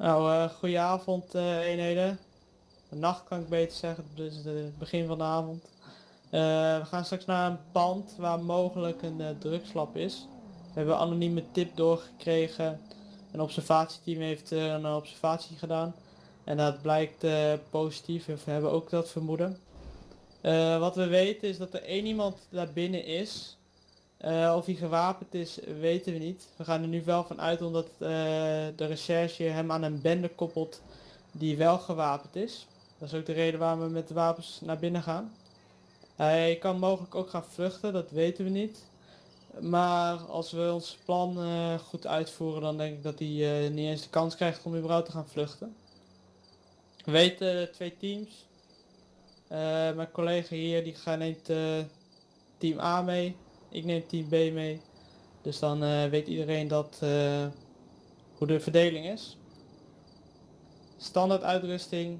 Nou, uh, eenheden. Nacht kan ik beter zeggen, dus het begin van de avond. Eh, we gaan straks naar een pand waar mogelijk een uh, is. We hebben een anonieme tip doorgekregen. Een observatieteam heeft een observatie gedaan. En dat blijkt positief, we hebben ook dat vermoeden. wat we weten is dat er één iemand daar binnen is. Uh, of hij gewapend is, weten we niet. We gaan er nu wel van uit omdat de recherche hem aan een bende koppelt die wel gewapend is. Dat is ook de reden waarom we met de wapens naar binnen gaan. Hij kan mogelijk ook gaan vluchten, dat weten we niet. Maar als we ons plan goed uitvoeren, dan denk ik dat hij niet eens de kans krijgt om überhaupt te gaan vluchten. We weten twee teams. mijn collega hier die gaat neemt team A mee ik neem team B mee. Dus dan weet iedereen dat hoe de verdeling is. Standaard uitrusting,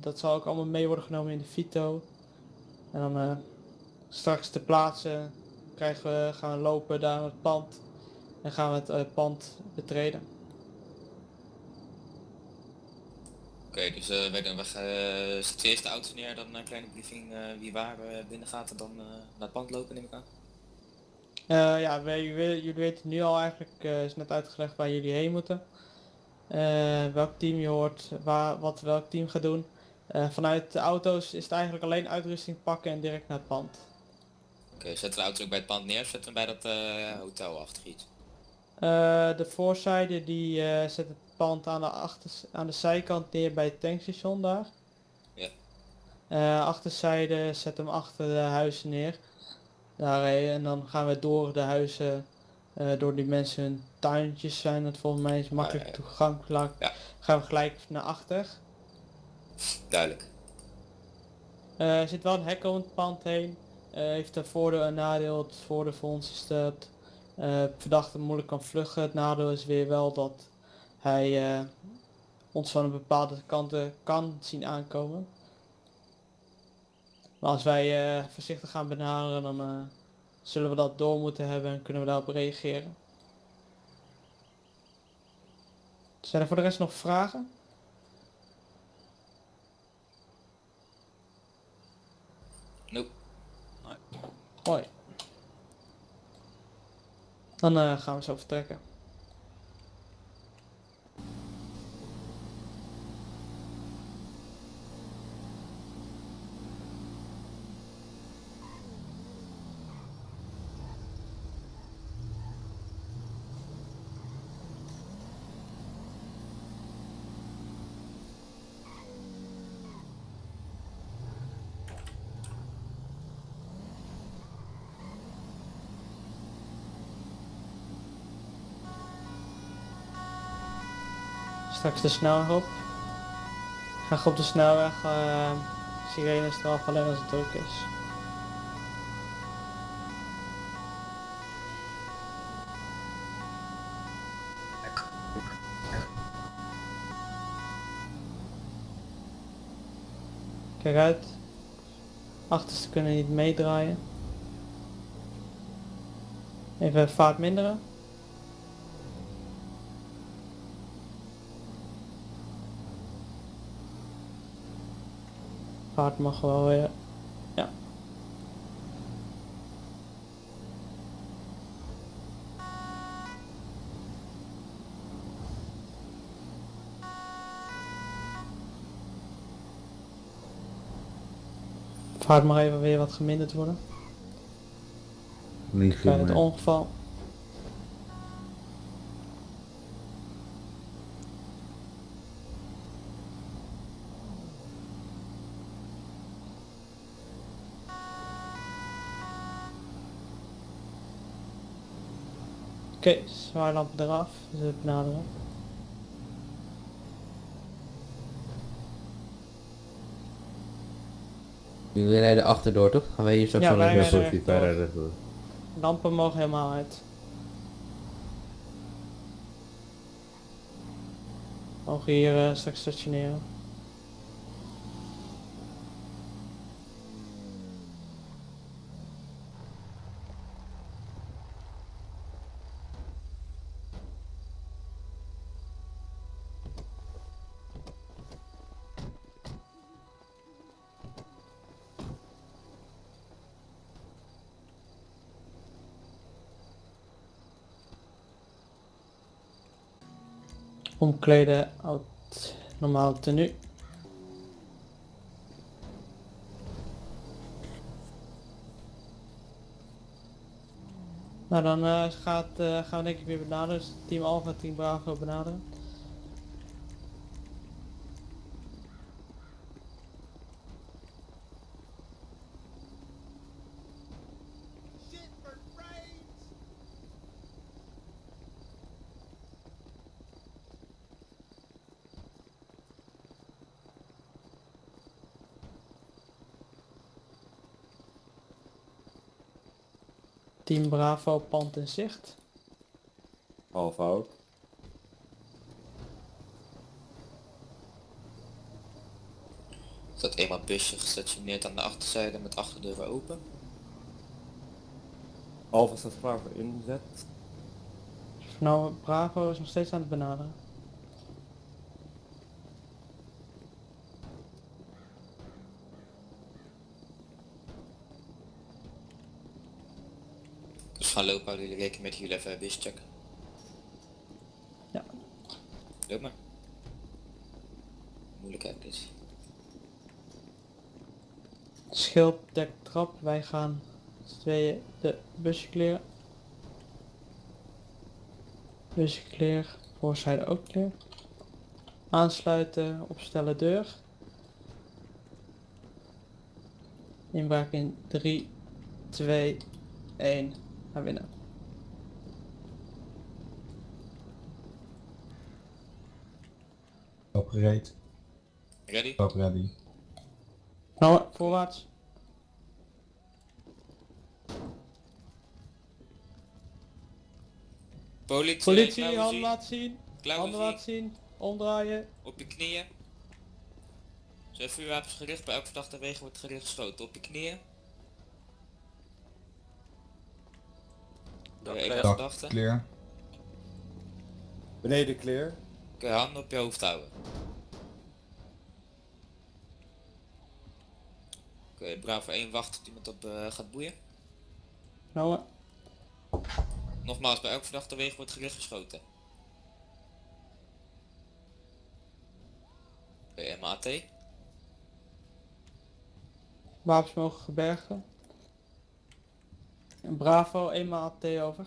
dat zal ook allemaal mee worden genomen in de Vito. En dan straks te plaatsen krijgen we, gaan we lopen daar naar het pand en gaan we het pand betreden. Oké, okay, dus uh, wij, we uh, zetten eerst de auto neer, dan een kleine briefing wie waar binnen gaat en dan naar het pand lopen neem ik aan. Ja, wij, jullie weten nu al eigenlijk, is net uitgelegd waar jullie heen moeten. Welk team je hoort, waar, wat welk team gaat doen. vanuit de auto's is het eigenlijk alleen uitrusting pakken en direct naar het pand. Oké, okay, zetten de auto ook bij het pand neer of zetten we bij dat hotel achter iets? de voorzijde die zet het pand aan de, achter, aan de zijkant neer bij het tankstation daar. Ja. achterzijde zet hem achter de huizen neer daar en dan gaan we door de huizen, uh, door die mensen hun tuintjes zijn het volgens mij is makkelijk ja, ja. toegankelijk. Ja. Gaan we gelijk naar achter. Duidelijk. Uh, er zit wel een hek om het pand heen. Heeft een voordeel en nadeel. Het voordeel voor ons is dat verdachte moeilijk kan vluchten. Het nadeel is weer wel dat hij ons van een bepaalde kanten kan zien aankomen. Maar als wij uh, voorzichtig gaan benaderen, dan uh, zullen we dat door moeten hebben en kunnen we daarop reageren. Zijn er voor de rest nog vragen? Nope. Nee. Hoi. Dan uh, gaan we zo vertrekken. Straks de snelweg op. Ga op de snelweg. Uh, sirenes eraf alleen als het druk is. Kijk uit. Achterste kunnen niet meedraaien. Even vaart minderen. Paard mag wel weer. Ja. Vaart mag even weer wat geminderd worden. Niet Bij het ongeval. Oké, okay, zwaarlamp eraf, dus we benaderen. Jullie rijden achterdoor toch? Gaan wij hier straks ja, wel even positief rijden. Lampen mogen helemaal uit. Mogen hier uh, straks stationeren. Omkleden, oud, normaal tenue. Nou dan eh, gaat, eh, gaan we denk ik weer benaderen. Dus team Alpha, team Bravo benaderen. Team Bravo, pand in zicht. Ook. Er staat eenmaal busje gestationeerd aan de achterzijde met achterdeuren open. Alpha staat klaar voor inzet. Nou, Bravo is nog steeds aan het benaderen. Gaan lopen, houden jullie rekening met jullie even bus checken. Ja. Loop maar. Moeilijkheid is. Schild, dek, trap. Wij gaan tweeën de busje kleren. Busje clear. Voorzijde ook clear. Aansluiten, opstellen deur. Inbraak in 3, 2, 1. Naar binnen. Opgereed. Ready? Op ready. Nou, voorwaarts. Politie, Politie, handen zien. laten zien. Klauwen Handen zien. laten zien. Omdraaien. Op je knieën. Zijn vuurwapens gericht, bij elk verdachte wegen wordt gericht geschoten. Op je knieën. Bij één Dak verdachte. clear. Beneden clear. Oké, handen op je hoofd houden. Oké, Bravo 1 wacht tot iemand op eh, gaat boeien. Nou, Nogmaals, bij elk verdachte wegen wordt gericht geschoten. Oké, MAT. wapens mogen gebergen. En Bravo, eenmaal AT over.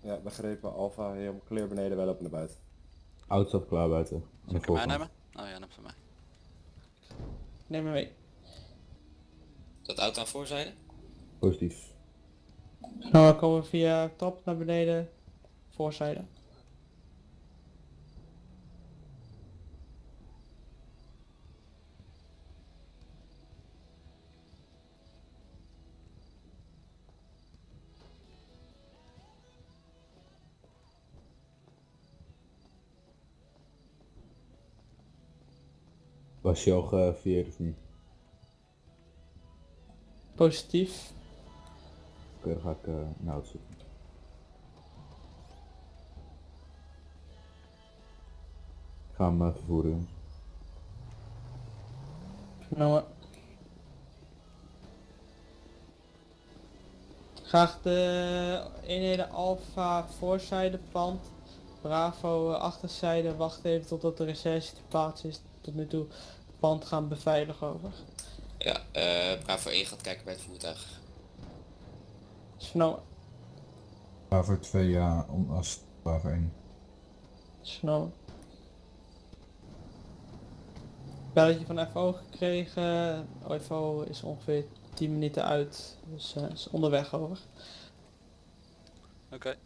Ja, begrepen. Alpha helemaal clear beneden, wij lopen naar buiten. Auto staat klaar buiten. Voorkant. nemen? Oh ja, neem van mij. Neem me mee. Dat auto aan voorzijde. Positief. Nou, dan komen we via trap naar beneden. Voorzijde. Was je al gevierd of niet? Positief. Oké, dan ga ik eh naar auto zitten. Ik ga hem eh, vervoeren. Nou, Graag de eenheden Alpha voorzijde pand. Bravo eh, achterzijde. Wacht even totdat de recherche te plaats is. Tot nu toe het pand gaan beveiligen over. Ja, eh Bravo 1 gaat kijken bij het voertuig. Vernomen. Waarvoor 2 ja, om als waarvoor 1. Is vernomen. Belletje van FO gekregen. FO is ongeveer 10 minuten uit. Dus eh, is onderweg over. Oké.